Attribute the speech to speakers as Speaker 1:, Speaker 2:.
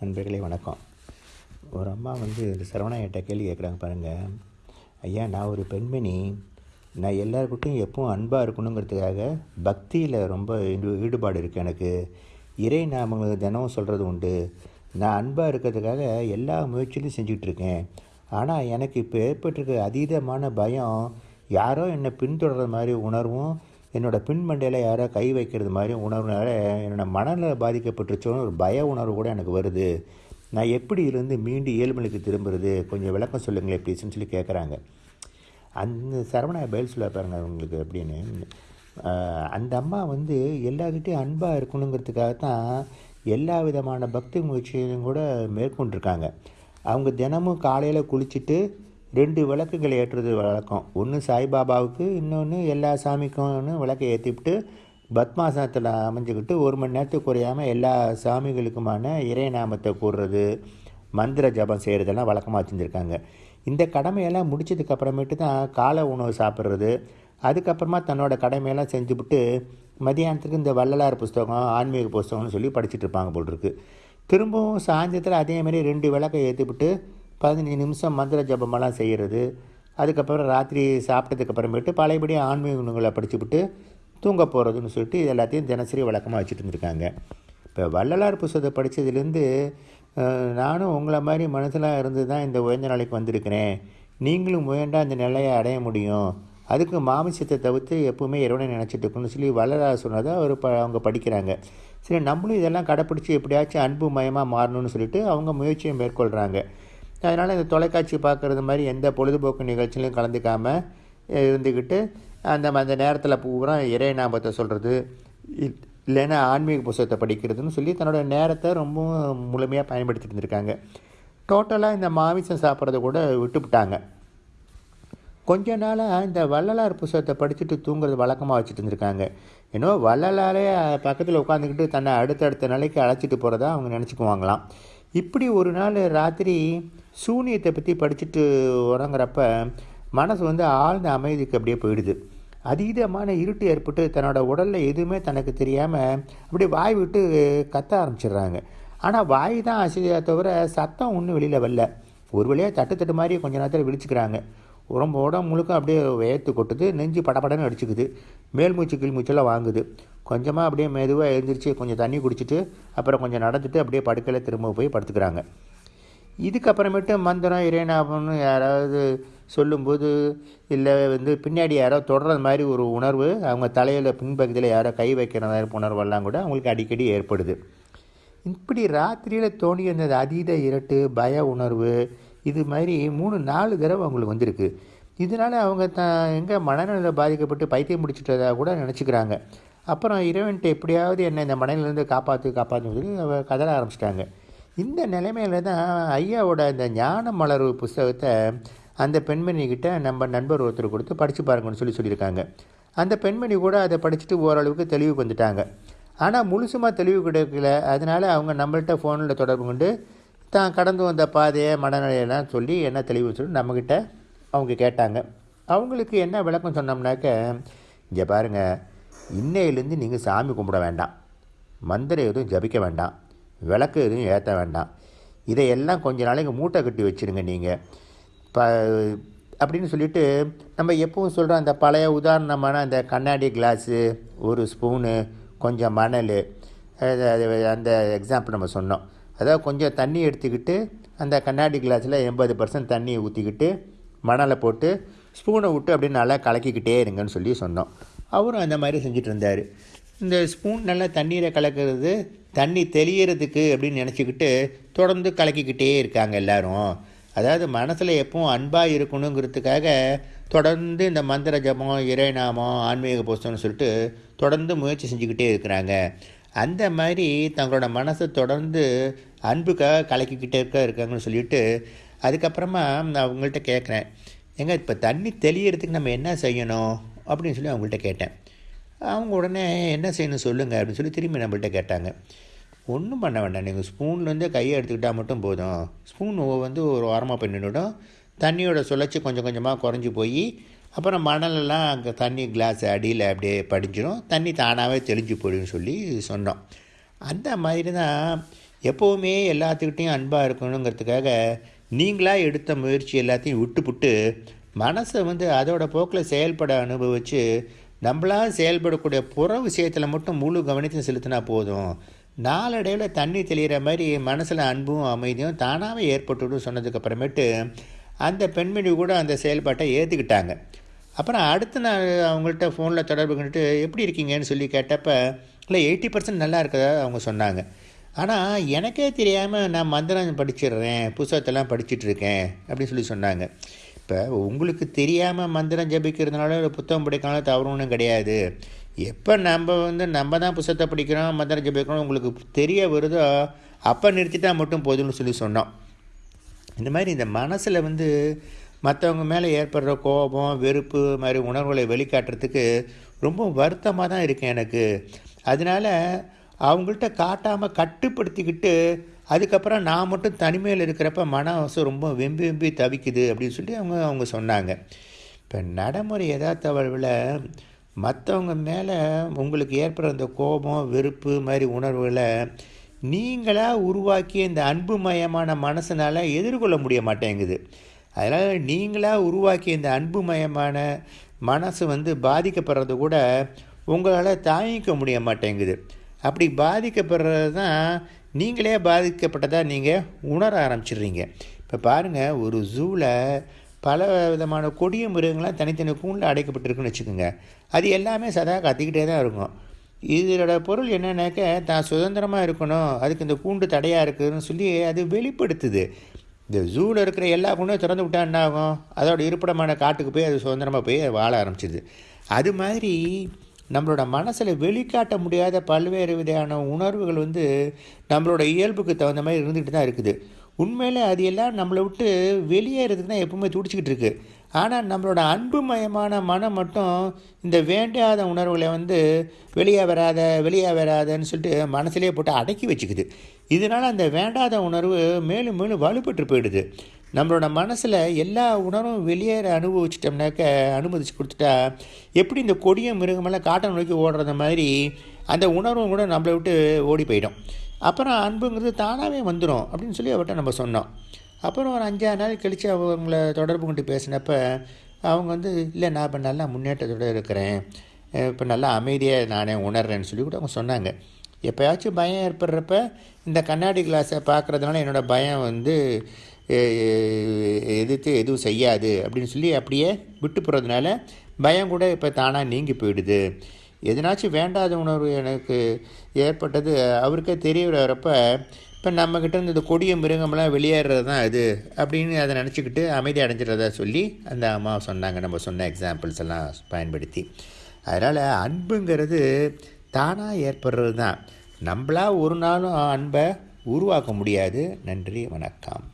Speaker 1: நண்பர்களே வணக்கம். ஒரு அம்மா வந்து இந்த சரவணாயிட்ட கேள்வி கேட்குறாங்க பாருங்கள் ஐயா நான் ஒரு பெண்மணி. நான் எல்லாருக்கிட்டையும் எப்பவும் அன்பாக இருக்கணுங்கிறதுக்காக பக்தியில் ரொம்ப ஈடுபாடு இருக்குது எனக்கு. இறை நாமங்கள் தினமும் சொல்கிறது உண்டு. நான் அன்பாக இருக்கிறதுக்காக எல்லா முயற்சியிலும் செஞ்சுக்கிட்டு இருக்கேன். ஆனால் எனக்கு இப்போ ஏற்பட்டிருக்க அதீதமான பயம் யாரோ என்னை பின்தொடர்ற மாதிரி உணர்வும் என்னோட பின்மண்டையில் யாரோ கை வைக்கிறது மாதிரி உணர்வுனால என்னோடய மனநல பாதிக்கப்பட்டுருச்சோன்னு ஒரு பய உணர்வு கூட எனக்கு வருது. நான் எப்படி இருந்து மீண்டு இயல்புநிலைக்கு திரும்புறது? கொஞ்சம் விளக்கம் சொல்லுங்களேன் ப்ளீஸ்னு சொல்லி கேட்குறாங்க அந்த சரவணா பதில் சொல்ல பாருங்க உங்களுக்கு அப்படின்னு அந்த அம்மா வந்து எல்லாருக்கிட்டையும் அன்பாக இருக்கணுங்கிறதுக்காக தான் எல்லா விதமான பக்தி முயற்சிகளையும் கூட மேற்கொண்டிருக்காங்க. அவங்க தினமும் காலையில் குளிச்சுட்டு ரெண்டு விளக்குகள் ஏற்றுறது வழக்கம். ஒன்று சாய்பாபாவுக்கு இன்னொன்று எல்லா சாமிக்கும்னு விளக்கை ஏற்றிவிட்டு பத்மாசனத்தில் அமைஞ்சுக்கிட்டு ஒரு மணி நேரத்துக்கு குறையாமல் எல்லா சாமிகளுக்குமான இறை நாமத்தை கூறுறது மந்திர ஜபம் செய்கிறதெல்லாம் வழக்கமாக வச்சுருந்துருக்காங்க. இந்த கடமையெல்லாம் முடிச்சதுக்கப்புறமேட்டு தான் காலை உணவு சாப்பிட்றது. அதுக்கப்புறமா தன்னோட கடமையெல்லாம் செஞ்சுவிட்டு மதியானத்துக்கு இந்த வள்ளலார் புஸ்தகம் ஆன்மீக புஸ்தகம்னு சொல்லி படிச்சுட்டு இருப்பாங்க போல் திரும்பவும் சாயந்தரத்தில் அதேமாரி ரெண்டு விளக்கை ஏற்றிவிட்டு பதினஞ்சு நிமிஷம் மந்திர ஜபமெல்லாம் செய்கிறது அதுக்கப்புறம் ராத்திரி சாப்பிட்டதுக்கப்புறமேட்டு பழையபடி ஆன்மீக நூல்களை படிச்சுவிட்டு தூங்க போகிறதுன்னு சொல்லிட்டு இது எல்லாத்தையும் தினசரி வழக்கமாக வச்சுட்டு இருந்திருக்காங்க. இப்போ வள்ளலார் புஸ்தத்தை படித்ததுலேருந்து நானும் உங்களை மாதிரி மனசிலாக இருந்து தான் இந்த உயர்ந்த நிலைக்கு வந்திருக்கிறேன். நீங்களும் முயன்றால் இந்த நிலையை அடைய முடியும். அதுக்கு மாமிசத்தை தவிர்த்து எப்பவுமே இறைவனை நினச்சிட்டு இருக்கணும்னு சொல்லி வள்ளலார் சொன்னதை அவர் ப அவங்க படிக்கிறாங்க. சரி நம்மளும் இதெல்லாம் கடைப்பிடிச்சி எப்படியாச்சும் அன்பு மயமாக மாறணும்னு சொல்லிட்டு அவங்க முயற்சியை மேற்கொள்கிறாங்க அதனால் இந்த தொலைக்காட்சி பார்க்குறது மாதிரி எந்த பொழுதுபோக்கு நிகழ்ச்சியிலும் கலந்துக்காமல் இருந்துக்கிட்டு அந்த அந்த நேரத்தில் பூரா இறை நாமத்தை சொல்கிறது இல்லைன்னா ஆன்மீக புஸ்தகத்தை படிக்கிறதுன்னு சொல்லி தன்னோட நேரத்தை ரொம்ப முழுமையாக பயன்படுத்திட்டு இருந்திருக்காங்க. டோட்டலாக இந்த மாமிசம் சாப்பிட்றத கூட விட்டுவிட்டாங்க கொஞ்ச நாளாக இந்த வள்ளலார் புஸ்தகத்தை படிச்சுட்டு தூங்குறது வழக்கமாக வச்சுட்டு இருந்திருக்காங்க. ஏன்னோ வள்ளலாரே பக்கத்தில் உட்காந்துக்கிட்டு தன்னை அடுத்தடுத்த நிலைக்கு அழைச்சிட்டு போகிறதா அவங்க நினச்சிக்குவாங்களாம். இப்படி ஒரு நாள் ராத்திரி சூனியத்தை பற்றி படிச்சுட்டு உறங்குறப்ப மனசு வந்து ஆழ்ந்த அமைதிக்கு அப்படியே போயிடுது. அதீதமான இருட்டு ஏற்பட்டு தன்னோட உடலில் எதுவுமே தனக்கு தெரியாமல் அப்படியே வாய் விட்டு கத்த ஆரம்பிச்சிடுறாங்க. ஆனால் வாய் தான் அசையா தவிர சத்தம் ஒன்றும் வெளியில் வரல. ஒரு வழியாக தட்டு தட்டு மாதிரி கொஞ்ச நேரத்தில் விழிச்சுக்கிறாங்க. உடம்பு உடம்பு முழுக்க அப்படியே வேர்த்து கொட்டுது. நெஞ்சு படபடன்னு அடிச்சுக்குது. மேல் மூச்சு கீழ் மூச்செல்லாம் வாங்குது. கொஞ்சமாக அப்படியே மெதுவாக எழுந்திரிச்சு கொஞ்சம் தண்ணி குடிச்சிட்டு அப்புறம் கொஞ்சம் நடந்துட்டு அப்படியே படுக்கையில் திரும்ப போய் படுத்துக்கிறாங்க. இதுக்கப்புறமேட்டு மந்திரம் இறைநாபம்னு யாராவது சொல்லும்போது இல்லை வந்து பின்னாடி யாரோ தொடர்றது மாதிரி ஒரு உணர்வு அவங்க தலையில் பின்பகுதியில் யாரோ கை வைக்கிற மாதிரி உணர்வெல்லாம் கூட அவங்களுக்கு அடிக்கடி ஏற்படுது. இப்படி ராத்திரியில் தோணி இருந்தது அதீத இரட்டு பய உணர்வு இது மாதிரி மூணு நாலு தடவை அவங்களுக்கு வந்திருக்கு. இதனால் அவங்க த எங்கே மனநல பாதிக்கப்பட்டு பைத்தியம் முடிச்சுட்டதாக கூட நினச்சிக்கிறாங்க. அப்புறம் இறைவன்ட்டு எப்படியாவது என்னை இந்த மனையிலேருந்து காப்பாற்று காப்பாற்றுன்னு சொல்லி கதற ஆரம்பிச்சிட்டாங்க. இந்த நிலைமையில தான் ஐயாவோட இந்த ஞான மலர்வு புஸ்தகத்தை அந்த பெண்மணிக்கிட்ட நம்ம நண்பர் ஒருத்தர் கொடுத்து படித்து பாருங்கன்னு சொல்லி சொல்லியிருக்காங்க. அந்த பெண்மணி கூட அதை படிச்சுட்டு ஓரளவுக்கு தெளிவுக்கு வந்துட்டாங்க. ஆனால் முழுசுமாக தெளிவு கிடைக்கல. அதனால் அவங்க நம்மள்கிட்ட ஃபோனில் தொடர்பு கொண்டு தான் கடந்து வந்த பாதையை மனநிலையெல்லாம் சொல்லி என்ன தெளிவு சொல்லி நம்மக்கிட்ட அவங்க கேட்டாங்க. அவங்களுக்கு என்ன விளக்கம் சொன்னோம்னாக்க இங்கே பாருங்கள் இன்னையிலேருந்து நீங்கள் சாமி கும்பிட வேண்டாம். மந்திரம் எதுவும் ஜபிக்க வேண்டாம். விளக்கு எதுவும் ஏற்ற வேண்டாம். இதையெல்லாம் கொஞ்ச நாளைக்கு மூட்டை கட்டி வச்சுருங்க நீங்கள் ப அப்படின்னு சொல்லிட்டு நம்ம எப்பவும் சொல்கிற அந்த பழைய உதாரணமான அந்த கண்ணாடி கிளாஸு ஒரு ஸ்பூனு கொஞ்சம் மணல் அந்த எக்ஸாம்பிள் நம்ம சொன்னோம். அதாவது கொஞ்சம் தண்ணி எடுத்துக்கிட்டு அந்த கண்ணாடி கிளாஸில் எண்பது பர்சன்ட் தண்ணியை ஊற்றிக்கிட்டு மணலை போட்டு ஸ்பூனை விட்டு அப்படியே நல்லா கலக்கிக்கிட்டே இருங்கன்னு சொல்லி சொன்னோம். அவரும் அந்த மாதிரி செஞ்சுட்டு இருந்தார் இந்த ஸ்பூன் நல்லா தண்ணீரை கலக்கிறது தண்ணி தெளியறதுக்கு அப்படின்னு நினச்சிக்கிட்டு தொடர்ந்து கலக்கிக்கிட்டே இருக்காங்க எல்லாரும். அதாவது மனசில் எப்பவும் அன்பாக இருக்கணுங்கிறதுக்காக தொடர்ந்து இந்த மந்திர ஜபம் இறைநாமம் ஆன்மீக புஸ்தம்னு சொல்லிட்டு தொடர்ந்து முயற்சி செஞ்சுக்கிட்டே இருக்கிறாங்க. அந்த மாதிரி தங்களோட மனசை தொடர்ந்து அன்புக்காக கலக்கிக்கிட்டே இருக்க இருக்காங்கன்னு சொல்லிட்டு அதுக்கப்புறமா நான் அவங்கள்ட்ட கேட்குறேன் ஏங்க இப்போ தண்ணி தெளியறதுக்கு நம்ம என்ன செய்யணும்? அப்படின்னு சொல்லி அவங்கள்ட்ட கேட்டேன். அவங்க உடனே என்ன செய்யணும் சொல்லுங்கள் அப்படின்னு சொல்லி திரும்பி நம்மள்ட்ட கேட்டாங்க. ஒன்றும் பண்ண வேண்டாம். நீங்கள் ஸ்பூன்லேருந்து கையை எடுத்துக்கிட்டால் மட்டும் போதும். ஸ்பூன் வந்து ஒரு ஓரமாக பண்ணிவிடும் தண்ணியோட சுழற்சி கொஞ்சம் கொஞ்சமாக குறைஞ்சி போய் அப்புறம் மணலெல்லாம் அங்கே தண்ணி கிளாஸ் அடியில் அப்படியே படிஞ்சிடும் தண்ணி தானாகவே தெளிஞ்சு போயிடும்னு சொல்லி சொன்னோம். அந்த மாதிரி தான் எப்போவுமே எல்லாத்துக்கிட்டேயும் அன்பாக இருக்கணுங்கிறதுக்காக நீங்களாக எடுத்த முயற்சி எல்லாத்தையும் விட்டுப்புட்டு மனசை வந்து அதோட போக்கில் செயல்பட அனுபவித்து நம்மளாக செயல்படக்கூடிய புற விஷயத்தில் மட்டும் முழு கவனத்தையும் செலுத்தினா போதும். நாளடைவில் தண்ணி தெளிகிற மாதிரி மனசில் அன்பும் அமைதியும் தானாகவே ஏற்பட்டுடும் சொன்னதுக்கப்புறமேட்டு அந்த பெண்மணி கூட அந்த செயல்பாட்டை ஏற்றுக்கிட்டாங்க அப்புறம் அடுத்த நாள் அவங்கள்ட்ட ஃபோனில் தொடர்பு கொண்டுட்டு எப்படி இருக்கீங்கன்னு சொல்லி கேட்டப்ப இல்லை எயிட்டி பர்சன்ட் நல்லா இருக்கதா? அவங்க சொன்னாங்க. ஆனால் எனக்கே தெரியாமல் நான் மந்திரம் படிச்சிடுறேன் புஸ்தகத்தெல்லாம் படிச்சுட்ருக்கேன் அப்படின்னு சொல்லி சொன்னாங்க. இப்போ உங்களுக்கு தெரியாமல் மந்திரம் ஜபிக்கிறதுனால ஒரு புத்தகம் படிக்கனால தவறு ஒன்றும் கிடையாது. எப்போ நம்ம வந்து நம்ம தான் புத்தகத்தை படிக்கிறோம் மந்திரம் ஜபிக்கிறோம் உங்களுக்கு தெரிய வருதோ அப்போ நிறுத்திட்டா மட்டும் போதும்னு சொல்லி சொன்னோம். இந்த மாதிரி இந்த மனசில் வந்து மற்றவங்க மேலே ஏற்படுற கோபம் வெறுப்பு மாதிரி உணர்வுகளை வெளிக்காட்டுறதுக்கு ரொம்ப வருத்தமாக தான் இருக்கேன் எனக்கு. அதனால் அவங்கள்ட்ட காட்டாமல் கட்டுப்படுத்திக்கிட்டு அதுக்கப்புறம் நான் மட்டும் தனிமையில் இருக்கிறப்ப மனசு ரொம்ப வெம்பி வெம்பி தவிக்குது அப்படின்னு சொல்லி அவங்க அவங்க சொன்னாங்க. இப்போ நடைமுறை யதார்த்தவழில் மற்றவங்க மேலே உங்களுக்கு ஏற்படுற அந்த கோபம் வெறுப்பு மாதிரி உணர்வுகளை நீங்களாக உருவாக்கிய இந்த அன்புமயமான மனசனால் எதிர்கொள்ள முடிய மாட்டேங்குது. அதனால் நீங்களாக உருவாக்கிய இந்த அன்புமயமான மனசு வந்து பாதிக்கப்படுறது கூட உங்களால் தாங்கிக்க முடிய மாட்டேங்குது. அப்படி பாதிக்கப்படுறது தான் நீங்களே பாதிக்கப்பட்டதாக நீங்கள் உணர ஆரம்பிச்சிடுறீங்க. இப்போ பாருங்கள் ஒரு ஜூவில் பல விதமான கொடிய மிருகங்கள்லாம் தனித்தனி கூண்டில் அடைக்கப்பட்டிருக்குன்னு வச்சுக்கோங்க. அது எல்லாமே சதா கத்திக்கிட்டே தான் இருக்கும். இதோட பொருள் என்னென்னாக்க தான் சுதந்திரமாக இருக்கணும் அதுக்கு இந்த கூண்டு தடையாக இருக்குதுன்னு சொல்லி அது வெளிப்படுத்துது. இந்த ஜூவில் இருக்கிற எல்லா கூண்டும் திறந்து விட்டால் என்ன ஆகும் அதோட இருப்பிடமான காட்டுக்கு போய் அது சுதந்திரமாக போய் வாழ ஆரம்பிச்சிது அது மாதிரி நம்மளோட மனசில் வெளிக்காட்ட முடியாத பல்வேறு விதையான உணர்வுகள் வந்து நம்மளோட இயல்புக்கு தகுந்த மாதிரி இருந்துகிட்டு தான் இருக்குது. உண்மையில் அது எல்லாம் நம்மளை விட்டு வெளியேறதுக்கு தான் எப்பவுமே துடிச்சிக்கிட்டு இருக்குது ஆனால் நம்மளோட அன்புமயமான மனம் மட்டும் இந்த வேண்டாத உணர்வுகளை வந்து வெளியே வராத வெளியே வராதன்னு சொல்லிட்டு மனசுலேயே போட்டு அடக்கி வச்சுக்குது. இதனால் அந்த வேண்டாத உணர்வு மேலும் மேலும் வலுப்பட்டு போயிடுது. நம்மளோட மனசில் எல்லா உணர்வும் வெளியேற அனுபவிச்சிட்டோம்னாக்க அனுமதிச்சு கொடுத்துட்டா எப்படி இந்த கொடிய மிருகமெல்லாம் காட்டை நோக்கி ஓடுறது மாதிரி அந்த உணர்வும் கூட நம்மளை விட்டு ஓடி போயிடும். அப்புறம் அன்புங்கிறது தானாகவே வந்துடும் அப்படின்னு சொல்லி அவர்கிட்ட நம்ம சொன்னோம். அப்புறம் ஒரு அஞ்சாறு நாள் கழித்து அவங்கள தொடர்பு கொண்டு பேசினப்ப அவங்க வந்து இல்லை நான் இப்போ நல்லா முன்னேற்றத்தோடு இருக்கிறேன். இப்போ நல்லா அமைதியாக நானே உணர்றேன்னு சொல்லி கூட அவங்க சொன்னாங்க. எப்போயாச்சும் பயம் ஏற்படுறப்ப இந்த கண்ணாடி கிளாஸை பார்க்குறதுனால என்னோடய பயம் வந்து எதிர்த்து எதுவும் செய்யாது அப்படின்னு சொல்லி அப்படியே விட்டு போகிறதுனால பயம் கூட இப்போ தானாக நீங்கி போயிடுது. எதனாச்சும் வேண்டாத உணர்வு எனக்கு ஏற்பட்டது. அவருக்கே தெரிய வரப்ப இப்போ நம்மக்கிட்ட இருந்து இந்த கொடிய மிருகமெல்லாம் வெளியேறது தான் அது அப்படின்னு அதை நினச்சிக்கிட்டு அமைதி அடைஞ்சிடறதா சொல்லி அந்த அம்மா சொன்னாங்க. நம்ம சொன்ன எக்ஸாம்பிள்ஸ் எல்லாம் பயன்படுத்தி. அதனால் அன்புங்கிறது தானாக ஏற்படுறது தான் நம்மளாக ஒரு நாளும் அன்பை உருவாக்க முடியாது. நன்றி வணக்கம்.